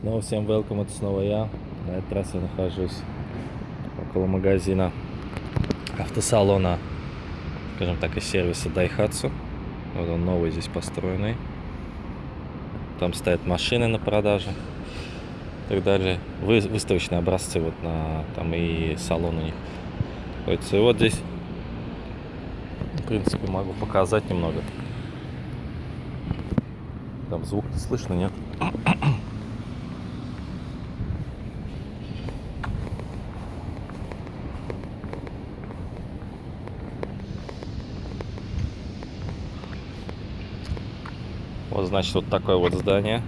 Снова всем welcome, это снова я. На этот раз я нахожусь около магазина автосалона, скажем так, из сервиса Daihatsu. Вот он новый здесь построенный. Там стоят машины на продаже и так далее. Вы, выставочные образцы вот на там и салон у них. находится. И вот здесь, в принципе, могу показать немного. Там звук не слышно, нет? Вот, значит, вот такое вот здание.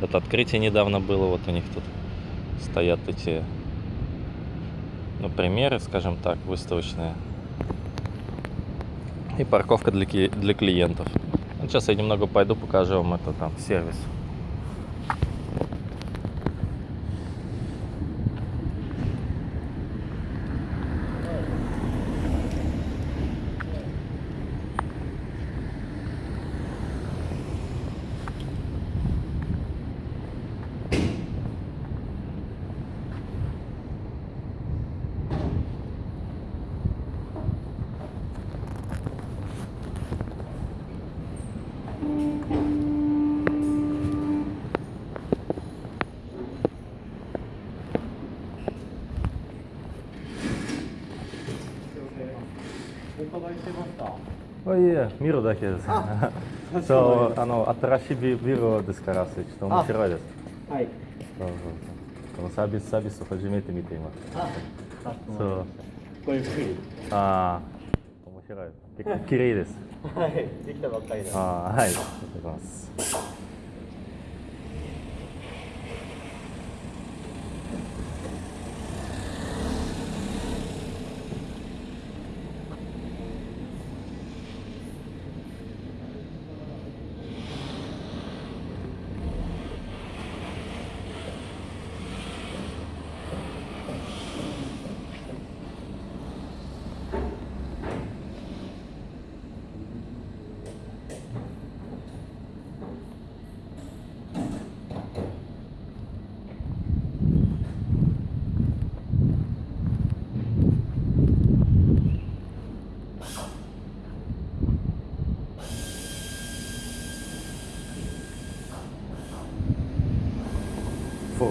Это открытие недавно было. Вот у них тут стоят эти, ну, примеры, скажем так, выставочные. И парковка для, для клиентов. Сейчас я немного пойду, покажу вам это там сервис. Oh yeah, 見るだけです。そう、あの新しいビビルですから、ちょっと面白いです。はい。そうそうそう。このサービスサービスを初めて見ています。あ、そう。ごゆっくり。ああ、面白い。結構綺麗です。はい。できたばっかりだ。ああ、はい。ありがとうございます。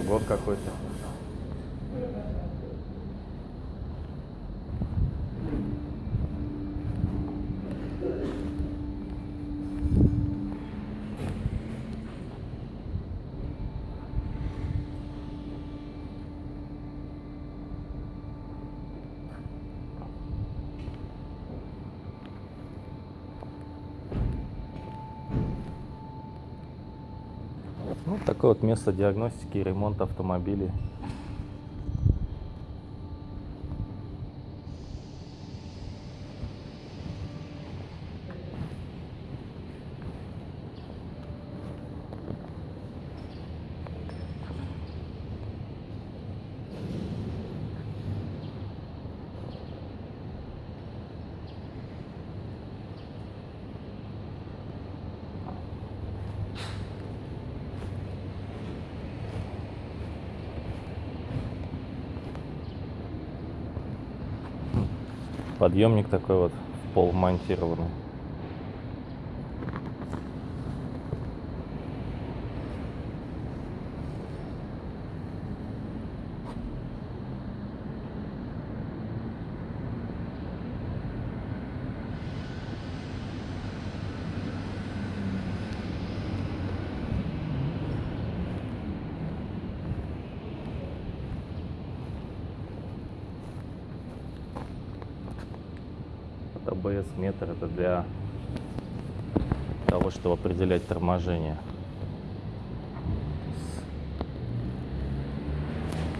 Фургон какой-то. Ну, такое вот место диагностики и ремонта автомобилей. Подъемник такой вот в пол монтированный. ABS метр это для того, чтобы определять торможение.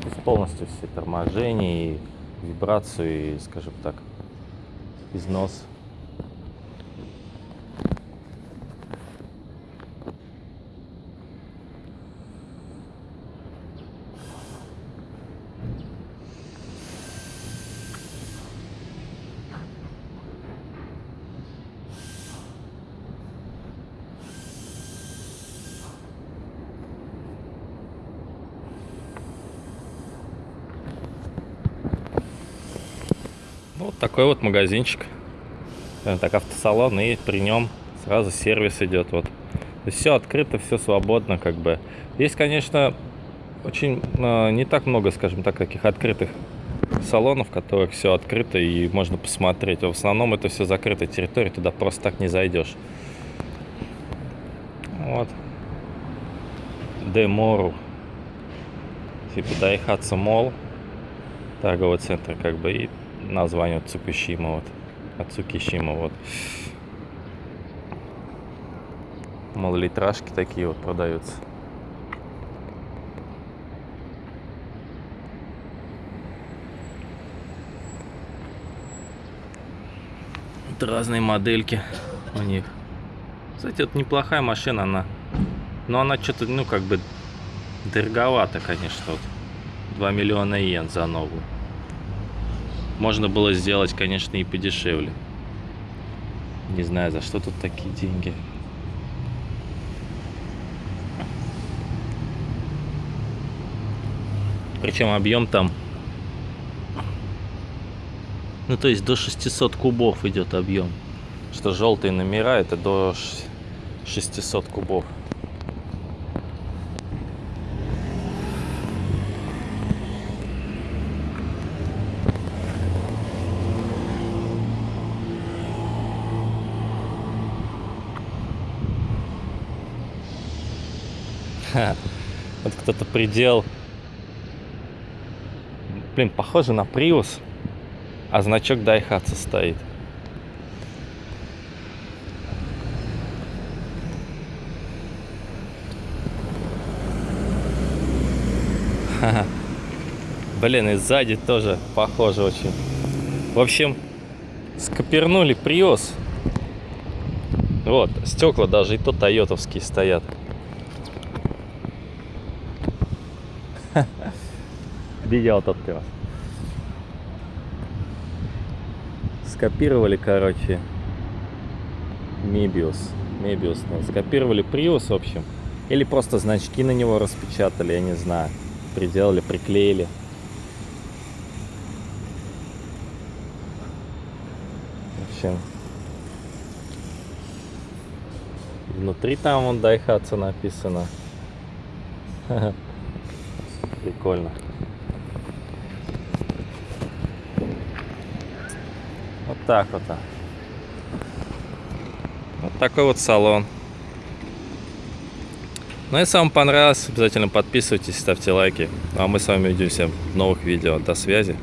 То есть полностью все торможения и вибрацию, и, скажем так, износ. Вот такой вот магазинчик. Так автосалон, и при нем сразу сервис идет. Вот. Все открыто, все свободно, как бы. Есть, конечно, очень э, не так много, скажем так, таких открытых салонов, в которых все открыто и можно посмотреть. А в основном это все закрытая территория, туда просто так не зайдешь. Вот. Демору. Типа Дайхатсу Мол. Торговый центр, как бы, и название вот Цукушима, вот. От Цукишима, вот. Малолитражки такие вот продаются. Вот разные модельки у них. Кстати, это неплохая машина, она. Но она что-то, ну, как бы дороговато, конечно. Вот. 2 миллиона йен за новую. Можно было сделать, конечно, и подешевле. Не знаю, за что тут такие деньги. Причем объем там, ну то есть до 600 кубов идет объем. Что желтые номера это до 600 кубов. Вот кто-то предел. Блин, похоже на Prius, а значок Daihatsu стоит. Блин, и сзади тоже похоже очень. В общем, скопернули Prius. Вот, стекла даже и то тойотовские стоят. Видео тот раз. Скопировали, короче, Мебиус. Мебиус. ну, Скопировали Prius, в общем. Или просто значки на него распечатали, я не знаю. Приделали, приклеили. В общем, внутри там вон Daihatsu написано. Прикольно. Вот так вот. Вот такой вот салон. Ну, если вам понравилось, обязательно подписывайтесь, ставьте лайки. Ну, а мы с вами увидимся в новых видео. До связи.